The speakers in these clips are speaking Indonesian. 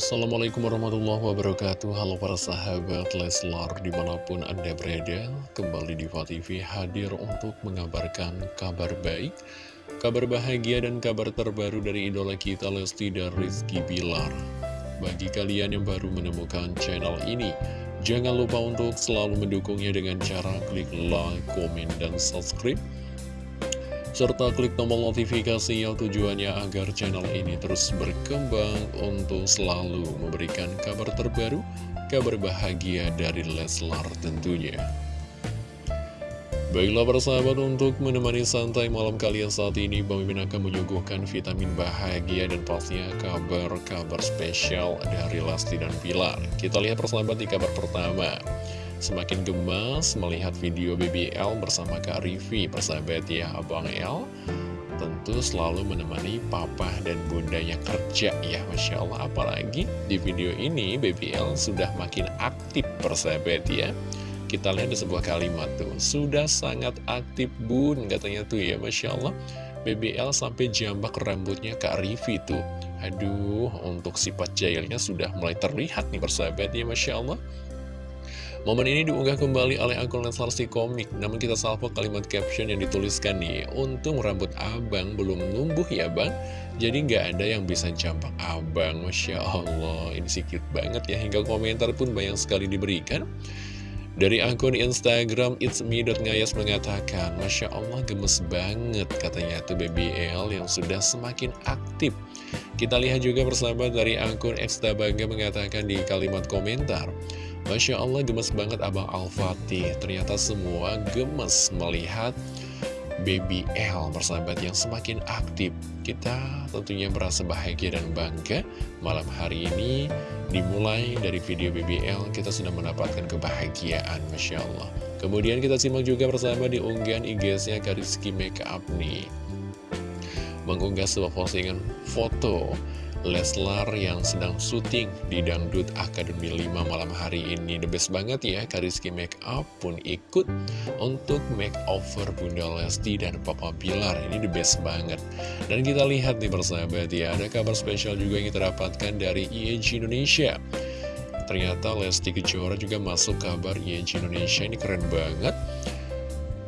Assalamualaikum warahmatullahi wabarakatuh. Halo para sahabat Leslar di mana pun anda berada Kembali di TV hadir untuk mengabarkan kabar baik Kabar bahagia dan kabar terbaru dari idola kita Lesti dan Rizky Bilar. Bagi kalian yang baru menemukan channel ini Jangan lupa untuk selalu mendukungnya dengan cara klik like, komen, dan subscribe serta klik tombol notifikasi yang tujuannya agar channel ini terus berkembang untuk selalu memberikan kabar terbaru, kabar bahagia dari Leslar tentunya. Baiklah para sahabat untuk menemani santai malam kalian saat ini Bang Mimin akan menyuguhkan vitamin bahagia dan pastinya kabar-kabar spesial dari Lesti dan Pilar Kita lihat persahabat di kabar pertama Semakin gemas melihat video BBL bersama Kak Rivi Persahabat ya Abang L Tentu selalu menemani papa dan bundanya kerja ya Masya Allah. Apalagi di video ini BBL sudah makin aktif persahabat ya. Kita lihat di sebuah kalimat tuh. Sudah sangat aktif bun katanya tuh ya Masya Allah. BBL sampai jambak rambutnya Kak Rivi tuh. Aduh untuk sifat jailnya sudah mulai terlihat nih persahabat ya Masya Allah Momen ini diunggah kembali oleh akun Leslar si komik. Namun kita salvo kalimat caption yang dituliskan nih Untung rambut abang belum numbuh ya bang. Jadi nggak ada yang bisa jambak abang Masya Allah. Ini sikit banget ya Hingga komentar pun banyak sekali diberikan. Dari akun Instagram It's Me.ngayas mengatakan Masya Allah gemes banget katanya tuh BBL yang sudah semakin aktif. Kita lihat juga bersama dari akun Eksta Bangga mengatakan di kalimat komentar Masya Allah gemes banget Abang Al-Fatih. Ternyata semua gemes melihat Baby L persahabat yang semakin aktif. Kita tentunya merasa bahagia dan bangga Malam hari ini. Dimulai dari video Baby L Kita sudah mendapatkan kebahagiaan Masya Allah. Kemudian kita simak juga bersama di unggahan IG-nya Kariski Makeup nih Mengunggah sebuah postingan foto Leslar yang sedang syuting di Dangdut Akademi 5 malam hari ini. The best banget ya, Kariski Makeup pun ikut untuk makeover Bunda Lesti dan Papa Pilar Ini the best banget. Dan kita lihat nih persahabat ya, ada kabar spesial juga yang kita dapatkan dari IEG Indonesia. Ternyata Lesti Kejora juga masuk kabar IEG Indonesia, ini keren banget.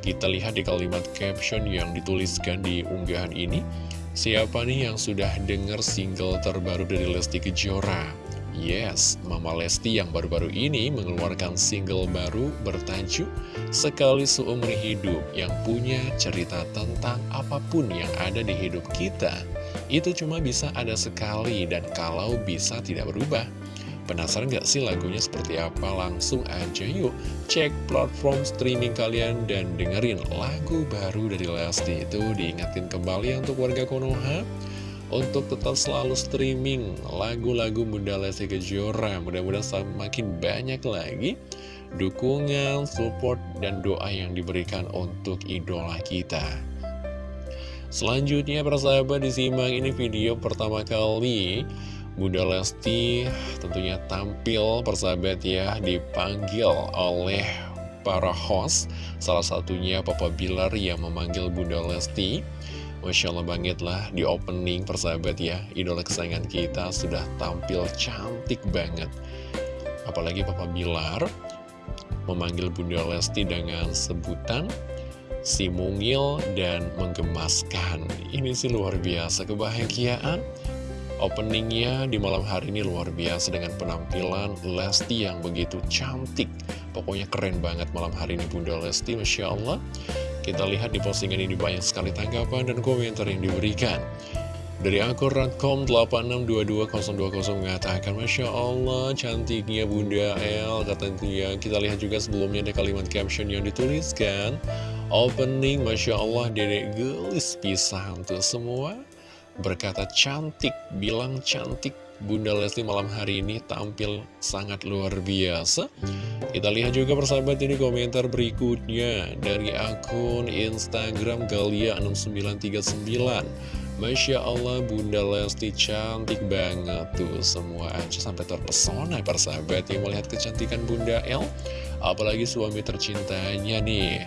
Kita lihat di kalimat caption yang dituliskan di unggahan ini Siapa nih yang sudah dengar single terbaru dari Lesti Kejora? Yes, Mama Lesti yang baru-baru ini mengeluarkan single baru bertajuk Sekali Seumur Hidup yang punya cerita tentang apa pun yang ada di hidup kita. Itu cuma bisa ada sekali dan kalau bisa tidak berubah. Penasaran gak sih lagunya seperti apa? Langsung aja yuk cek platform streaming kalian dan dengerin lagu baru dari Lesti itu diingatkan kembali untuk warga Konoha. Untuk tetap selalu streaming lagu-lagu Bunda Lesti Kejora mudah-mudahan semakin banyak lagi dukungan, support, dan doa yang diberikan untuk idola kita. Selanjutnya persahabat disimak ini video pertama kali Bunda Lesti tentunya tampil persahabat ya dipanggil oleh para host. Salah satunya Papa Bilar yang memanggil Bunda Lesti. Masya Allah banget lah di opening persahabat ya Idola kesayangan kita sudah tampil cantik banget. Apalagi Papa Bilar memanggil Bunda Lesti dengan sebutan si mungil dan menggemaskan. Ini sih luar biasa kebahagiaan Openingnya di malam hari ini luar biasa dengan penampilan Lesti yang begitu cantik. Pokoknya keren banget malam hari ini Bunda Lesti, Masya Allah. Kita lihat di postingan ini banyak sekali tanggapan dan komentar yang diberikan. Dari akun Radcom 86222020 mengatakan Masya Allah cantiknya Bunda L Katanya kita lihat juga sebelumnya ada kalimat caption yang dituliskan Opening Masya Allah dedek gelis pisan tuh semua berkata cantik, bilang cantik. Bunda Lesti malam hari ini tampil sangat luar biasa. Kita lihat juga persahabat ini komentar berikutnya Dari akun Instagram Galia6939 Masya Allah Bunda Lesti cantik banget tuh Semua aja sampai terpesona persahabat yang melihat kecantikan Bunda L Apalagi suami tercintanya nih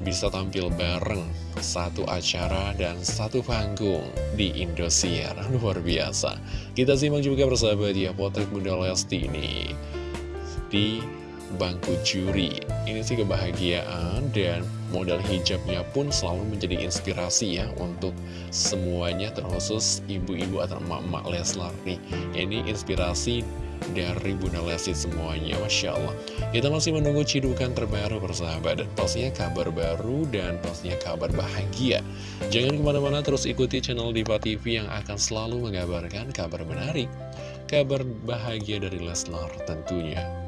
bisa tampil bareng satu acara dan satu panggung di Indosiar. Luar biasa. Kita simak juga bersahabat ya potret Bunda Lesti ini di bangku juri. Ini sih kebahagiaan dan modal hijabnya pun selalu menjadi inspirasi ya untuk semuanya terkhusus ibu-ibu atau emak-emak Leslar nih. Ini inspirasi dari Bunda Lesti semuanya Masya Allah Kita masih menunggu cidukan terbaru bersahabat Dan pastinya kabar baru dan pastinya kabar bahagia Jangan ke mana-mana terus ikuti channel Diva TV yang akan selalu mengabarkan kabar menarik Kabar bahagia dari Leslar tentunya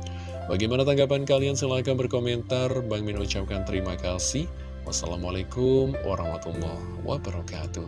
Bagaimana tanggapan kalian? Silahkan berkomentar. Bang Min ucapkan terima kasih. Wassalamualaikum warahmatullahi wabarakatuh.